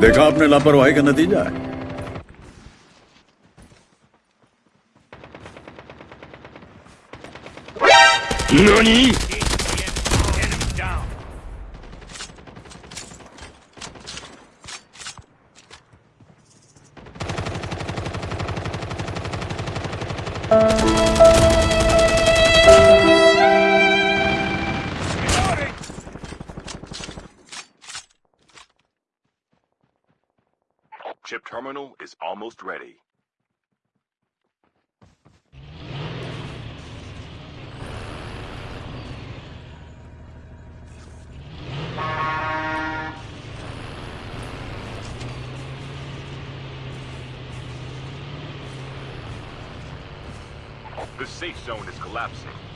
देखा आपने लापरवाही का नतीजा है NANI?! Terminal is almost ready. The safe zone is collapsing.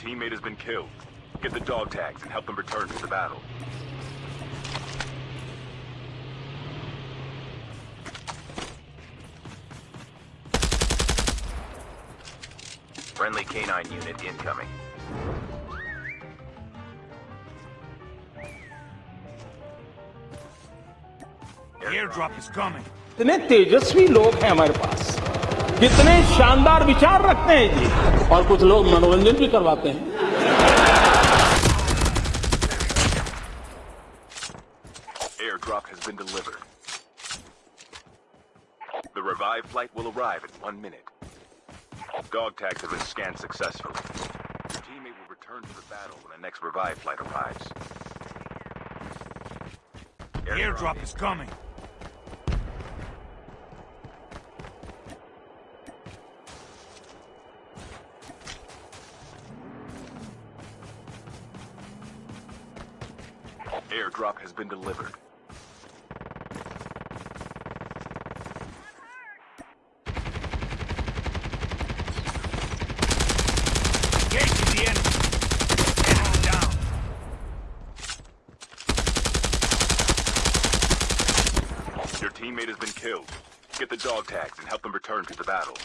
teammate has been killed. Get the dog tags and help them return to the battle. Friendly canine unit incoming. Airdrop is coming. कितने तेजस्वी लोग हैं हमारे पास कितने शानदार विचार रखते हैं जी और कुछ लोग मनोरंजन भी करवाते हैं Airdrop has been delivered. The revived flight will arrive in one minute. Dog tags have been scanned successfully. Your teammate will return to the battle when the next revived flight arrives. Airdrop is coming. Has been delivered. Engaging the enemy. Enemy down. Your teammate has been killed. Get the dog tags and help them return to the battle.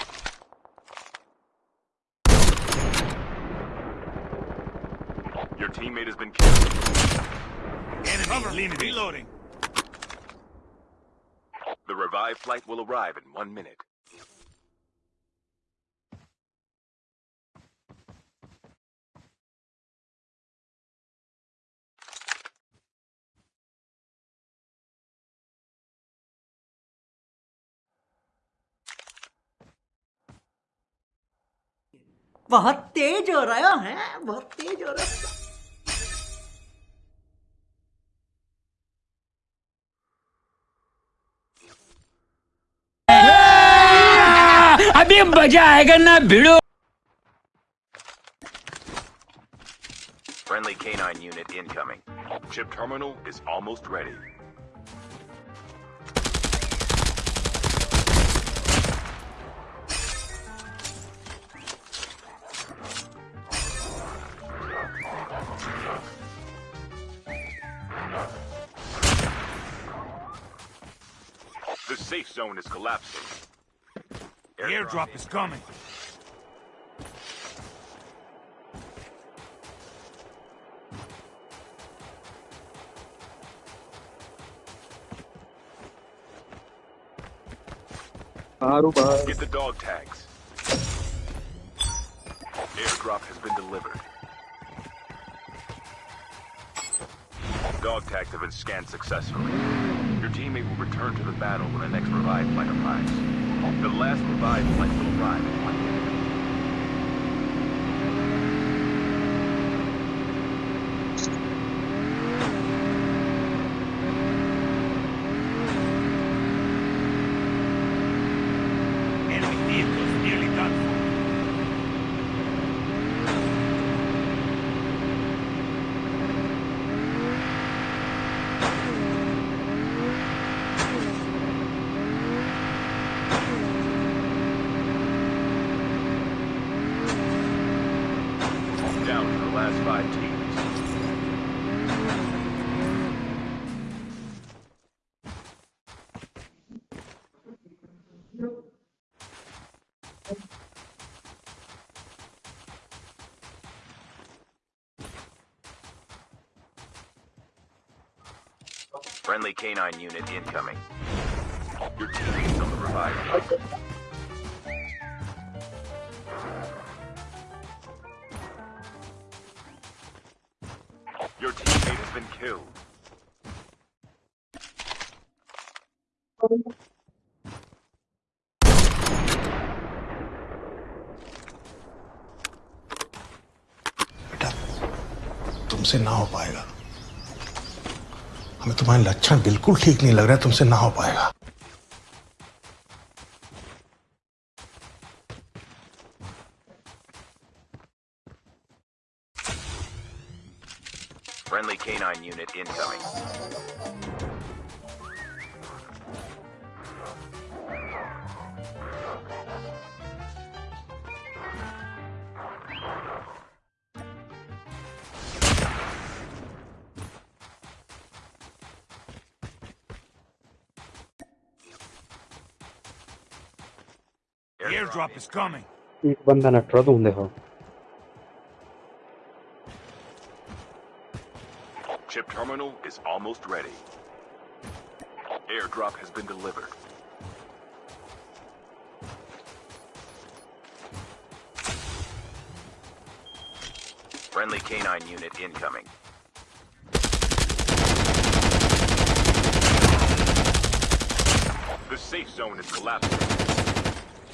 Your teammate has been killed. Enemy limited. Reloading. The revived flight will arrive in one minute. बहुत तेज हो रहा है बहुत तेज हो रहा है अभी मजा आएगा ना भिड़ो Friendly canine unit incoming. Chip terminal is almost ready. The safe zone is collapsing. Airdrop is coming. Get the dog tags. Airdrop has been delivered. Dog tags have been scanned successfully. Your teammate will return to the battle when the next revive flight arrives. The last revived flight will arrive by teams. Friendly canine unit incoming. Your team बेटा, तुमसे ना हो पाएगा हमें तुम्हारे लक्षण बिल्कुल ठीक नहीं लग रहा, तुमसे ना हो पाएगा Friendly canine unit incoming. Airdrop is coming. एक बंदा नटरा तुम देखो. Chip terminal is almost ready. Airdrop has been delivered. Friendly canine unit incoming. The safe zone is collapsing.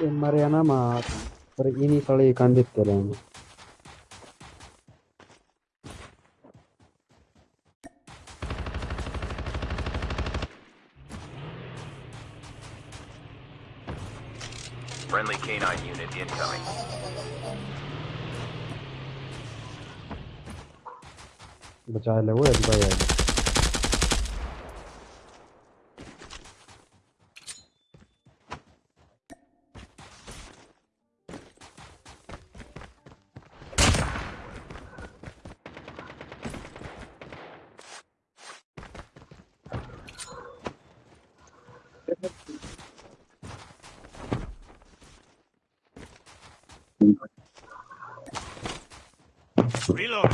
E Mariana ma per ini kali kandit kalian. Friendly canine unit incoming. बचा ले वो एक भाई Reload.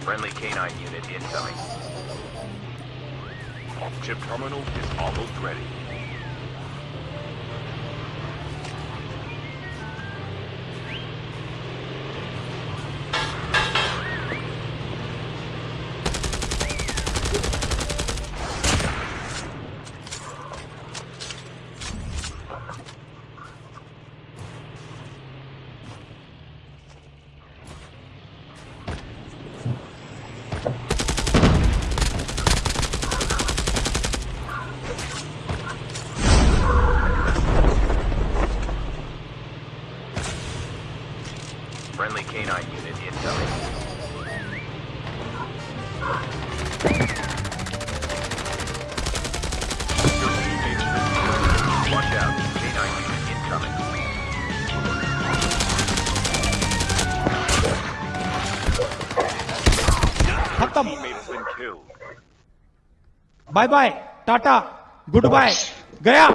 Friendly canine unit incoming. Chip terminal is almost ready. खत्म bye bye Tata goodbye गया